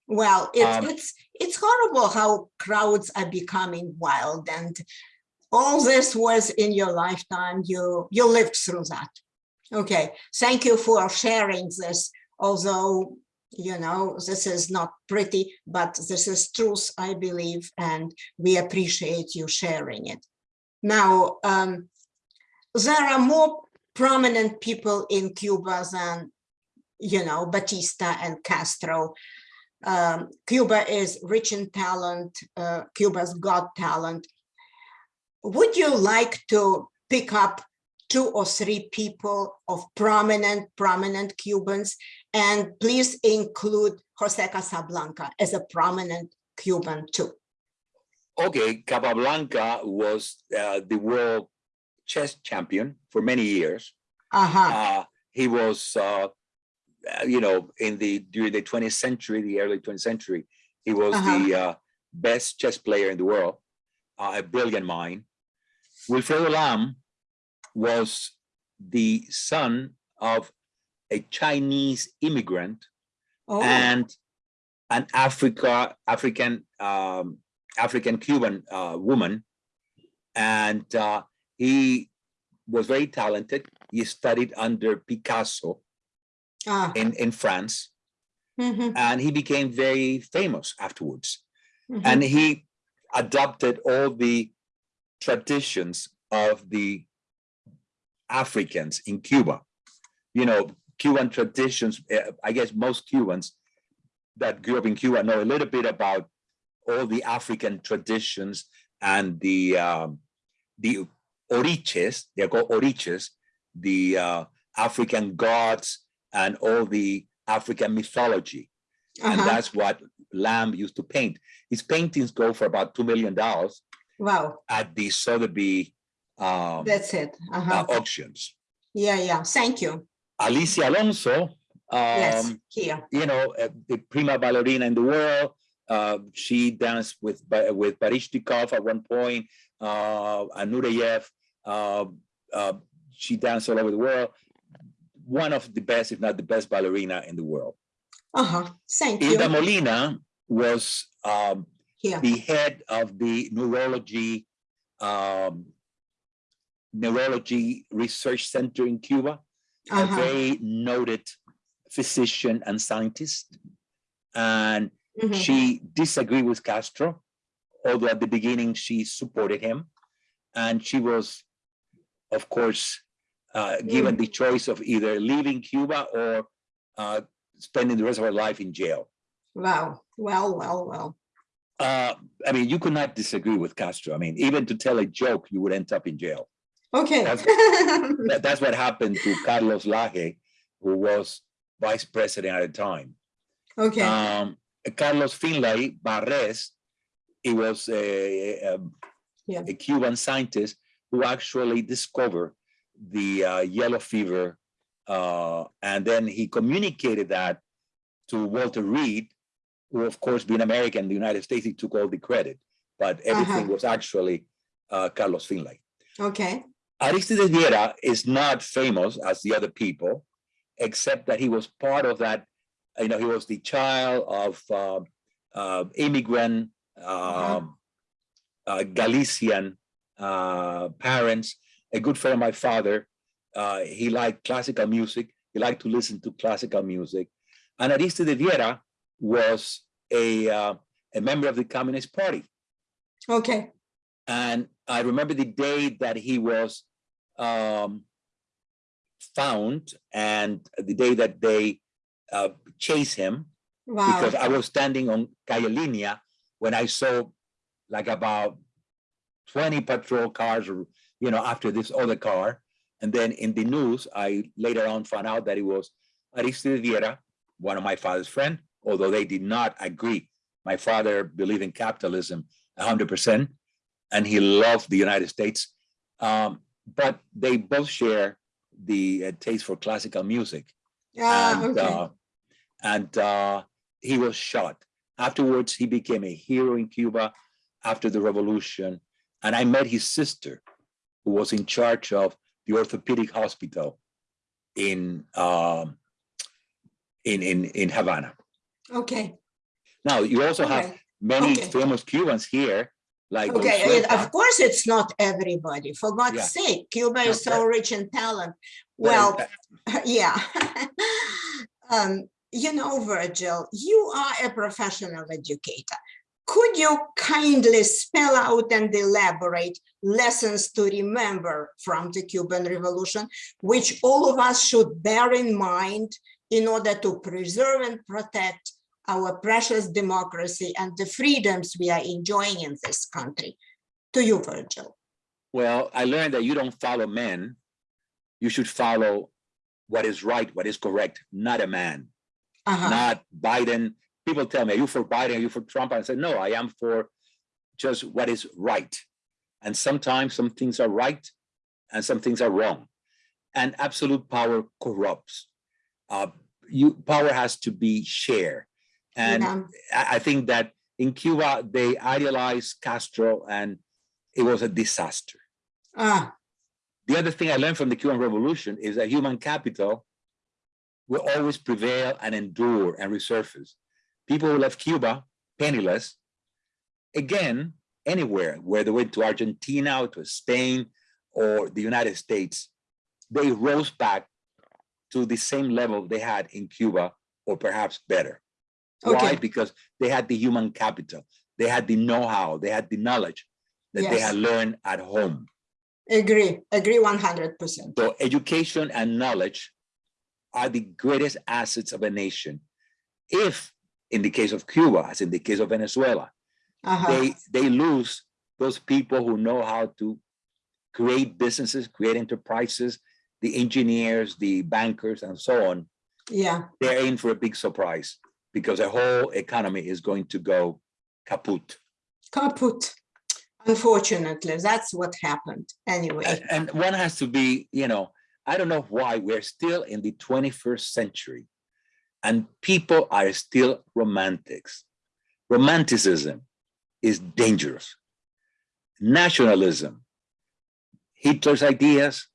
Well, it's Um, it's it's horrible how crowds are becoming wild, and all this was in your lifetime. You you lived through that. Okay, thank you for sharing this. Although you know this is not pretty, but this is truth, I believe, and we appreciate you sharing it. Now, um, there are more prominent people in Cuba than you know Batista and Castro um, Cuba is rich in talent, uh, Cuba's got talent. Would you like to pick up two or three people of prominent, prominent Cubans? And please include Jose Capablanca as a prominent Cuban too. Okay, Capablanca was uh, the world chess champion for many years. Uh-huh, Uh, he was, uh, uh, you know, in the during the 20th century, the early 20th century, he was the uh, best chess player in the world, uh, a brilliant mind. Wilfredo Lam was the son of a Chinese immigrant oh, and an Africa African um, African Cuban uh, woman, and uh, he was very talented. He studied under Picasso ah, in in France, mhm, and he became very famous afterwards. mhm. And he adopted all the traditions of the Africans in Cuba. You know, Cuban traditions, eh, I guess most Cubans that grew up in Cuba know a little bit about all the African traditions and the um, the oriches, they're called oriches, the uh, African gods and all the African mythology and uh-huh. that's what Lam used to paint. His paintings go for about two million dollars Wow, at the Sotheby um, that's it. uh, Uh-huh. auctions. Yeah, yeah, thank you. Alicia Alonso, Yes, um, here. you know, uh, the prima ballerina in the world. Uh, she danced with with Baryshnikov at one point. Uh, Anureyev. Uh, uh, she danced all over the world. One of the best, if not the best, ballerina in the world. Uh-huh, thank you. Hilda Molina was um, the head of the neurology, um, neurology research center in Cuba, a Uh-huh. very noted physician and scientist. And Mhm. she disagreed with Castro, although at the beginning she supported him. And she was, of course, uh, given the choice of either leaving Cuba or uh, spending the rest of her life in jail. Wow, well, well, well. Uh, I mean, you could not disagree with Castro. I mean, even to tell a joke, you would end up in jail. Okay. That's- That- that's what happened to Carlos Lage, who was vice president at the time. Okay, Um, Carlos Finlay Barres, he was a, a, Yeah. a Cuban scientist who actually discovered the uh, yellow fever. Uh, and then he communicated that to Walter Reed, who of course being American, in the United States, he took all the credit, but everything Uh-huh. was actually uh, Carlos Finlay. okay, Aristides Viera is not famous as the other people, except that he was part of that, you know, he was the child of uh, uh, immigrant um, uh, Galician uh, parents, a good friend of my father. Uh, he liked classical music. He liked to listen to classical music. And Aristides Viera was a, uh, a member of the Communist Party. okay, And I remember the day that he was um, found and the day that they uh, chased him, wow, because I was standing on Calle Linea when I saw like about 20 patrol cars, or, you know, after this other car. And then in the news, I later on found out that it was Aristides Viera, one of my father's friend, although they did not agree. My father believed in capitalism hundred percent, and he loved the United States. Um, but they both share the uh, taste for classical music ah, and okay, uh, and uh, he was shot. Afterwards, he became a hero in Cuba after the revolution. And I met his sister, who was in charge of the orthopedic hospital in um, in in in Havana. okay, Now you also have many okay. famous Cubans here, like Okay, of course, it's not everybody, for God's Yeah. sake, Cuba is so rich in talent. Well, yeah. Um, you know, Virgil, you are a professional educator. Could you kindly spell out and elaborate lessons to remember from the Cuban Revolution, which all of us should bear in mind in order to preserve and protect our precious democracy and the freedoms we are enjoying in this country? To you, Virgil. Well, I learned that you don't follow men. You should follow what is right, what is correct, not a man, Uh-huh. not Biden. People tell me, are you for Biden? Are you for Trump? I said, no, I am for just what is right. And sometimes some things are right and some things are wrong. And absolute power corrupts. Uh, you power has to be shared. And Yeah. I, I think that in Cuba, they idealized Castro and it was a disaster. Ah, The other thing I learned from the Cuban Revolution is that human capital will always prevail and endure and resurface. People who left Cuba penniless, again, anywhere, whether they went to Argentina or to Spain or the United States, they rose back to the same level they had in Cuba or perhaps better. Why? Because they had the human capital, they had the know-how, they had the knowledge that they had learned at home. agree, agree one hundred percent. So education and knowledge are the greatest assets of a nation. If, in the case of Cuba, as in the case of Venezuela, Uh-huh, they, they lose those people who know how to create businesses, create enterprises, the engineers, the bankers, and so on, yeah, they're in for a big surprise because the whole economy is going to go kaput. kaput. Unfortunately, that's what happened anyway. And, and one has to be, you know, I don't know why we're still in the 21st century and people are still romantics. Romanticism is dangerous. Nationalism, Hitler's ideas,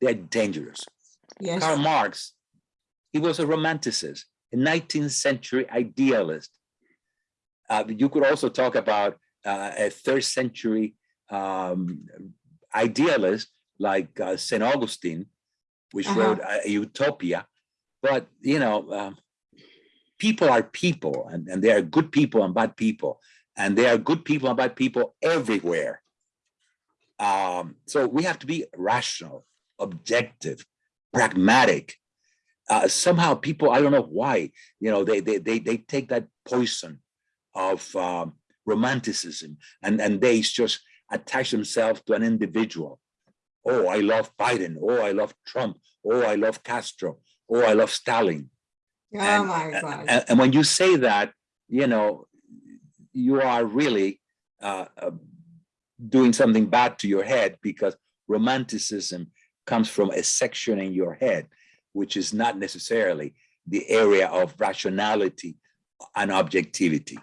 they're dangerous. Yes, Karl Marx, he was a romanticist, a 19th century idealist. Uh, you could also talk about uh, a third century um, idealist like uh, St. Augustine, which Uh-huh. wrote a Utopia. But, you know, um, people are people and, and there are good people and bad people. And there are good people and bad people everywhere. Um, so we have to be rational, objective, pragmatic. Uh, somehow people, I don't know why, you know, they they they, they take that poison of um, romanticism and, and they just attach themselves to an individual. Oh, I love Biden. Oh, I love Trump. Oh, I love Castro. Oh, I love Stalin. Oh And- my God. And, and when you say that, you know, you are really uh, uh, doing something bad to your head because romanticism comes from a section in your head, which is not necessarily the area of rationality and objectivity.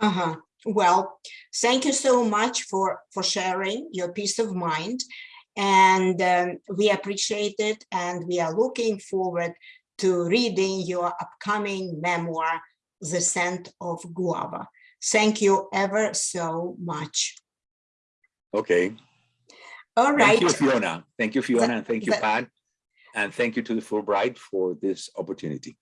Uh-huh. Well, thank you so much for, for sharing your peace of mind. And um, we appreciate it and we are looking forward to reading your upcoming memoir, The Scent of Guava. Thank you ever so much. Okay. All right. Thank you, Fiona. Thank you, Fiona, and thank you, Pat. And thank you to the Fulbright for this opportunity.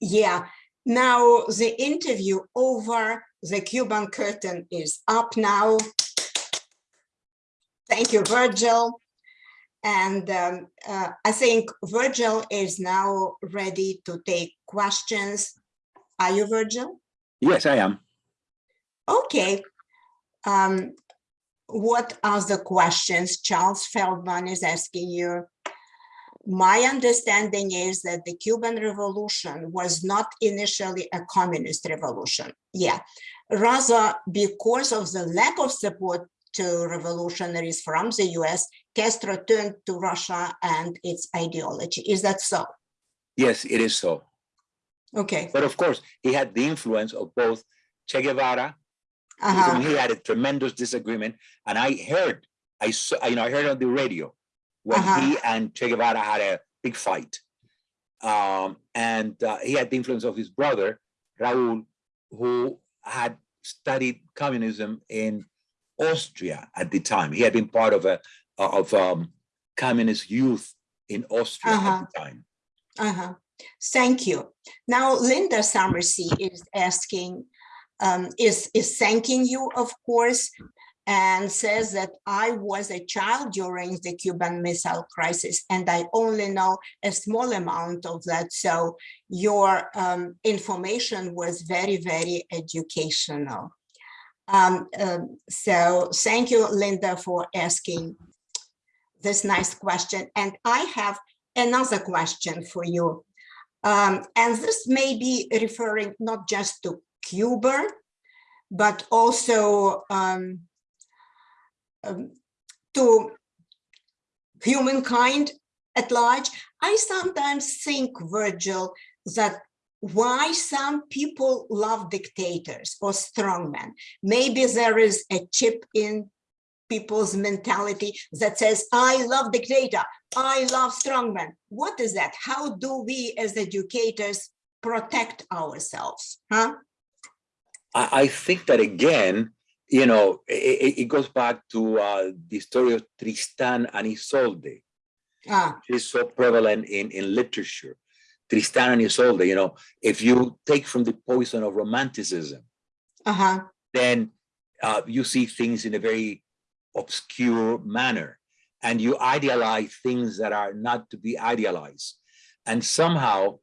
Yeah. Now the interview over the Cuban curtain is up now. Thank you, Virgil. And um, uh, I think Virgil is now ready to take questions. Are you Virgil? Yes, I am. Okay. Um, what are the questions Charles Feldman is asking you? My understanding is that the Cuban Revolution was not initially a communist revolution. Yeah, rather because of the lack of support to revolutionaries from the US, Castro turned to Russia and its ideology. Is that so? Yes, it is so. Okay. But of course, he had the influence of both Che Guevara, Uh-huh. whom he had a tremendous disagreement. And I heard, I saw, you know, I heard on the radio when Uh-huh. he and Che Guevara had a big fight. Um, and uh, he had the influence of his brother, Raul, who had studied communism in Austria at the time. He had been part of a of um, communist youth in Austria Uh-huh. at the time. Uh-huh. Thank you. Now, Linda Summersey is asking, um, is, is thanking you, of course, and says that I was a child during the Cuban Missile Crisis, and I only know a small amount of that. So your um, information was very, very educational. Um, um, so thank you, Linda, for asking this nice question. And I have another question for you. Um, and this may be referring not just to Cuba, but also um, to humankind at large. I sometimes think, Virgil, that why some people love dictators or strongmen. Maybe there is a chip in people's mentality that says, I love dictator, I love strongmen. What is that? How do we as educators protect ourselves? Huh? I, I think that again, you know, it, it goes back to uh, the story of Tristan and Isolde. Ah, It's so prevalent in, in literature. Tristan and Isolde, you know, if you take from the poison of romanticism, uh-huh. then uh, you see things in a very obscure manner and you idealize things that are not to be idealized. And somehow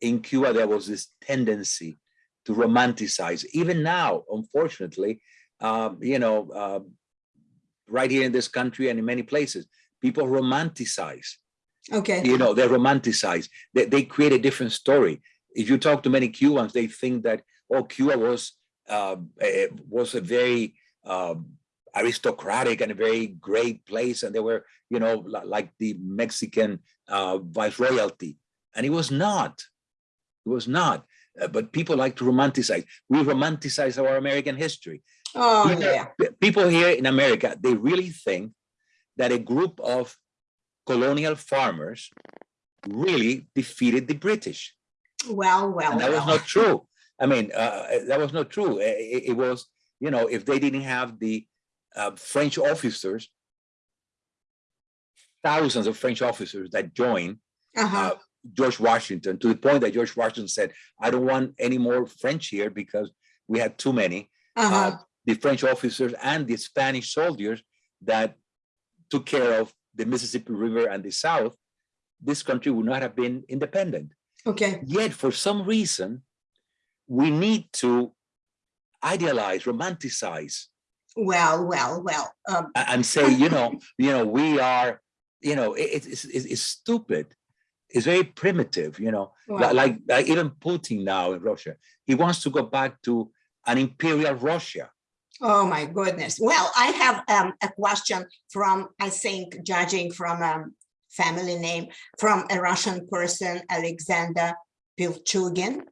in Cuba, there was this tendency to romanticize. Even now, unfortunately, um, you know, uh, right here in this country and in many places, people romanticize Okay. you know, they romanticize. They, they create a different story. If you talk to many Cubans, they think that oh, Cuba was uh, a, was a very uh, aristocratic and a very great place, and they were, you know, like the Mexican uh, viceroyalty, and it was not. It was not. Uh, but people like to romanticize. We romanticize our American history Oh, people- yeah. people here in America, they really think that a group of colonial farmers really defeated the British. Well, well, And that was not true. I mean, uh, that was not true. I- I- It, was, you know, if they didn't have the uh, French officers, thousands of French officers that joined Uh-huh, uh, George Washington to the point that George Washington said, I don't want any more French here because we had too many. uh-huh, uh, the French officers and the Spanish soldiers that took care of the Mississippi River and the South, this country would not have been independent. okay, Yet, for some reason, we need to idealize, romanticize, well, well, well, um, and say, you know, you know, we are, you know, it- it's, it's, it's stupid. It's very primitive, you know, well, like, like even Putin now in Russia, he wants to go back to an imperial Russia. Oh my goodness. Well, I have um, a question from, I think, judging from um family name, from a Russian person, Alexander Pilchugin.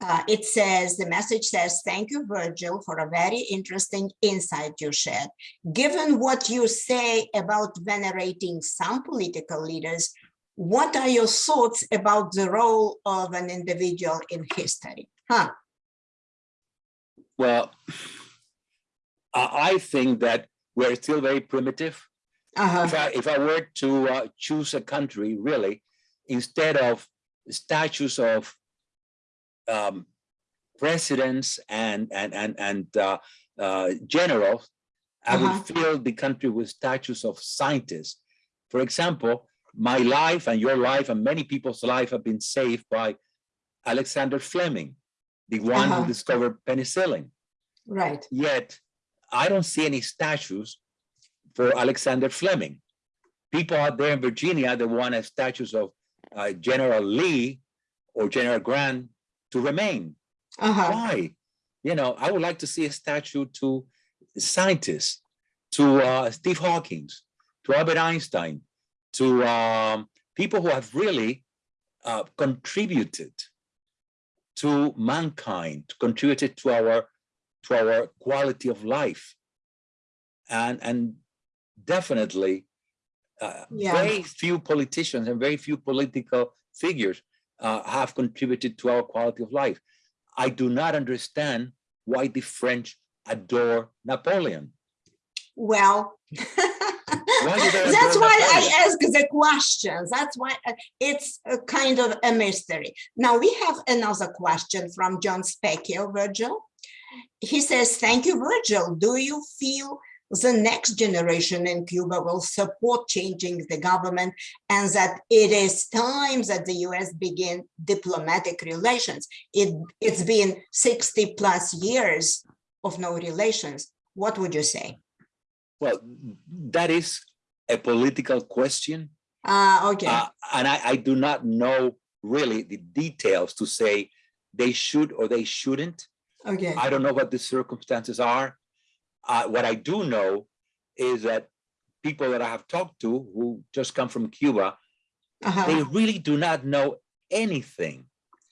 Uh, it says, the message says, thank you, Virgil, for a very interesting insight you shared. Given what you say about venerating some political leaders, what are your thoughts about the role of an individual in history? Huh, Well, I, I think that we're still very primitive. uh-huh, If I, if I were to uh, choose a country, really, instead of statues of um, presidents and, and, and, and uh, uh, generals, I Uh-huh. would fill the country with statues of scientists. For example, my life and your life and many people's life have been saved by Alexander Fleming, the one Uh-huh. who discovered penicillin. right, Yet, I don't see any statues for Alexander Fleming. People out there in Virginia, they want a statues of uh, General Lee or General Grant to remain. uh-huh, Why? You know, I would like to see a statue to scientists, to uh, Steve Hawkins, to Albert Einstein, to um, people who have really uh, contributed to mankind, contributed to our to our quality of life, and and definitely uh, Yeah. very few politicians and very few political figures uh, have contributed to our quality of life. I do not understand why the French adore Napoleon. well. Why That's why I ask the questions. That's why it's a kind of a mystery. Now we have another question from John Specchio, Virgil. He says, thank you, Virgil. Do you feel the next generation in Cuba will support changing the government and that it is time that the US begin diplomatic relations? It, it's been 60 plus years of no relations. What would you say? Well, that is a political question. Uh, okay. uh, and I, I do not know really the details to say they should or they shouldn't. Okay. I don't know what the circumstances are. Uh, what I do know is that people that I have talked to who just come from Cuba, Uh-huh. they really do not know anything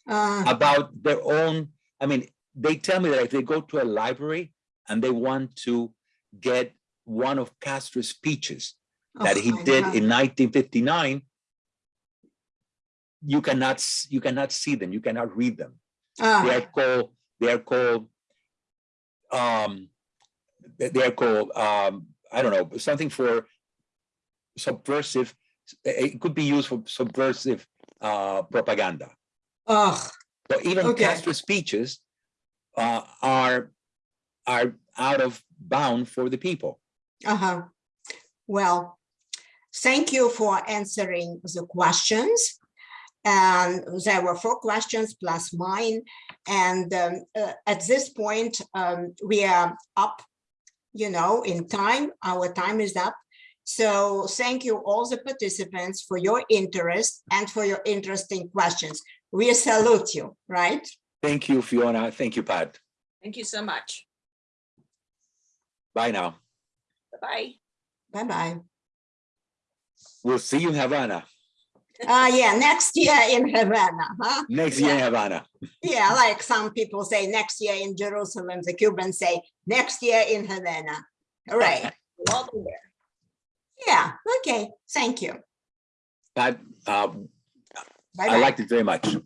Uh, about their own. I mean, they tell me that if they go to a library and they want to get one of Castro's speeches that oh he did God. in 1959, you cannot you cannot see them. You cannot read them. They Ah, are called they are called um they are called um I don't know something for subversive. It could be used for subversive uh propaganda. oh, So even Okay. Castro's speeches uh, are are out of bound for the people. uh-huh. Well, thank you for answering the questions. And there were four questions plus mine. And um, uh, at this point, um, we are up, you know, in time. Our time is up. So thank you all the participants for your interest and for your interesting questions. We salute you, right? Thank you, Fiona. Thank you, Pat. Thank you so much. Bye now. Bye-bye. Bye-bye. We'll see you in Havana Ah, yeah, next year in Havana, huh? next year in Havana. Yeah, like some people say next year in Jerusalem, the Cubans say next year in Havana. All right, We'll all be there. yeah, okay, thank you. Pat, uh, I Bye-bye. liked it very much.